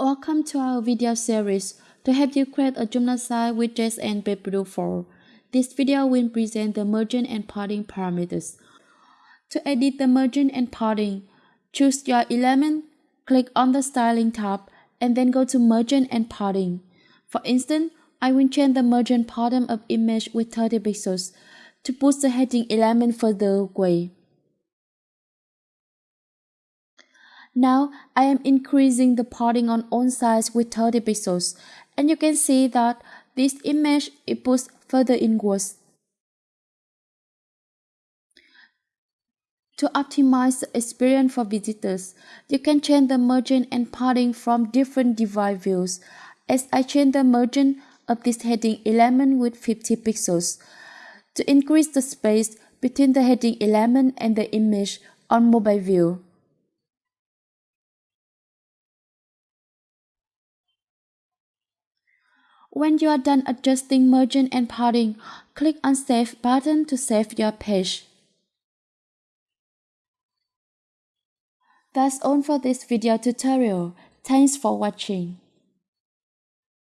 Welcome to our video series to help you create a Joomla site with JS and Webflow 4. This video will present the margin and padding parameters. To edit the margin and padding, choose your element, click on the styling tab, and then go to margin and padding. For instance, I will change the margin bottom of image with 30 pixels to push the heading element further away. Now I am increasing the padding on all sides with 30 pixels and you can see that this image is pushed further inwards. To optimize the experience for visitors, you can change the margin and padding from different device views. As I change the margin of this heading element with 50 pixels, to increase the space between the heading element and the image on mobile view. When you are done adjusting margin and padding, click on Save button to save your page. That's all for this video tutorial. Thanks for watching.